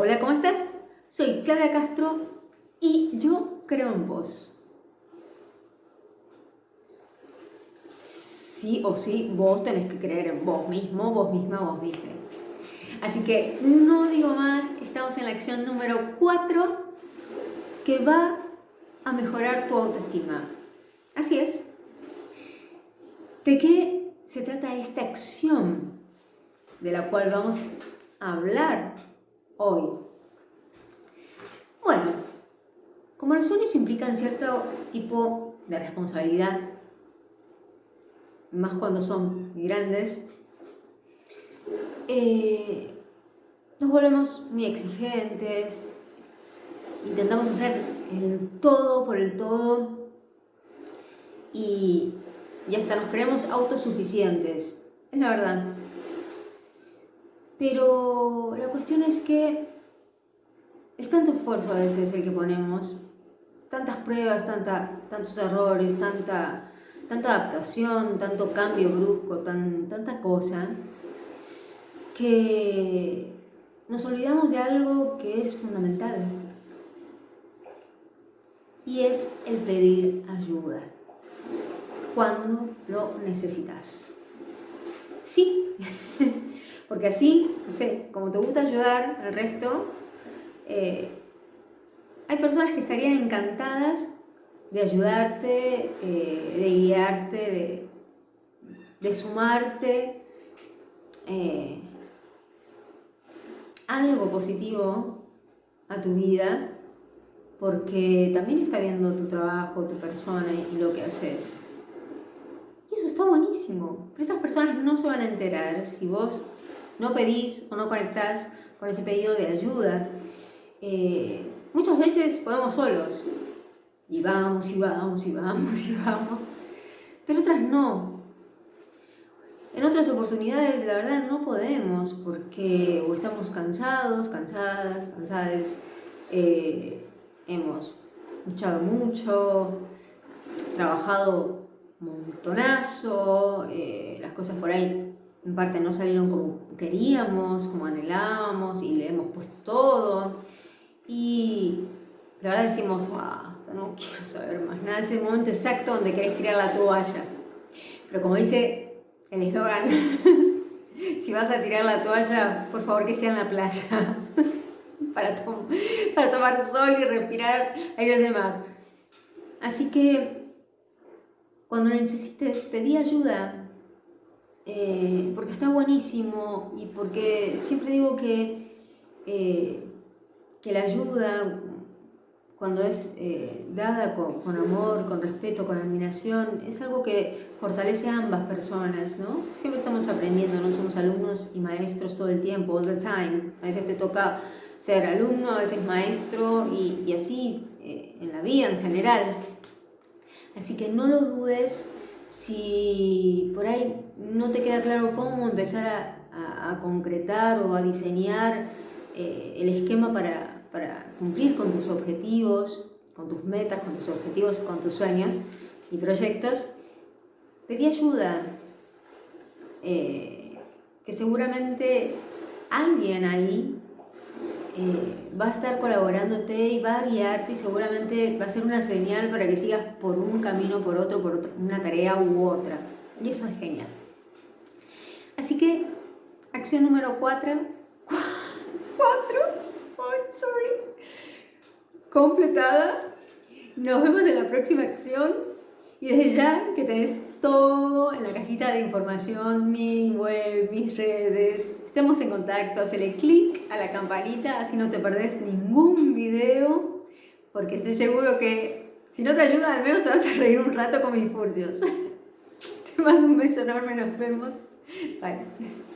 Hola, ¿cómo estás? Soy Claudia Castro y yo creo en vos. Sí o sí, vos tenés que creer en vos mismo, vos misma, vos misma. Así que no digo más, estamos en la acción número 4 que va a mejorar tu autoestima. Así es. ¿De qué se trata esta acción de la cual vamos a hablar hoy. Bueno, como los sueños implican cierto tipo de responsabilidad, más cuando son grandes, eh, nos volvemos muy exigentes, intentamos hacer el todo por el todo y, y hasta nos creemos autosuficientes, es la verdad. Pero la cuestión es que es tanto esfuerzo a veces el que ponemos, tantas pruebas, tanta, tantos errores, tanta, tanta adaptación, tanto cambio brusco, tan, tanta cosa, que nos olvidamos de algo que es fundamental y es el pedir ayuda cuando lo necesitas. Sí, porque así, no sé, como te gusta ayudar al resto, eh, hay personas que estarían encantadas de ayudarte, eh, de guiarte, de, sumarte eh, algo positivo a tu vida, porque también está viendo tu trabajo, tu persona y lo que haces. Está buenísimo. Pero esas personas no se van a enterar si vos no pedís o no conectás con ese pedido de ayuda. Eh, muchas veces podemos solos, y vamos, y vamos, y vamos, y vamos, pero otras no. En otras oportunidades, la verdad, no podemos porque o estamos cansados, cansadas, cansadas, eh, hemos luchado mucho, trabajado montonazo, eh, las cosas por ahí en parte no salieron como queríamos, como anhelábamos y le hemos puesto todo. Y la verdad decimos, basta, no quiero saber más nada. Es el momento exacto donde querés tirar la toalla. Pero como dice el eslogan, si vas a tirar la toalla, por favor que sea en la playa. para, para tomar sol y respirar aire de mar. Así que cuando necesites, pedí ayuda eh, porque está buenísimo y porque siempre digo que, eh, que la ayuda, cuando es eh, dada con, amor, con respeto, con admiración, es algo que fortalece a ambas personas, ¿no? Siempre estamos aprendiendo, no somos alumnos y maestros todo el tiempo, all the time. A veces te toca ser alumno, a veces maestro y, y así en la vida en general. Así que no lo dudes, si por ahí no te queda claro cómo empezar a, concretar o a diseñar eh, el esquema para, cumplir con tus objetivos, con tus metas, con tus objetivos, con tus sueños y proyectos, pedí ayuda, eh, que seguramente alguien ahí eh, va a estar colaborándote y va a guiarte y seguramente va a ser una señal para que sigas por un camino, por otro, por una tarea u otra. Y eso es genial. Así que, acción número 4. 4. sorry. Completada. Nos vemos en la próxima acción. Y desde ya que tenés todo en la cajita de información, mi web, mis redes. Estemos en contacto, hazle clic a la campanita, así no te perdés ningún video, porque estoy seguro que si no te ayuda, al menos te vas a reír un rato con mis furcios. Te mando un beso enorme, nos vemos. Bye.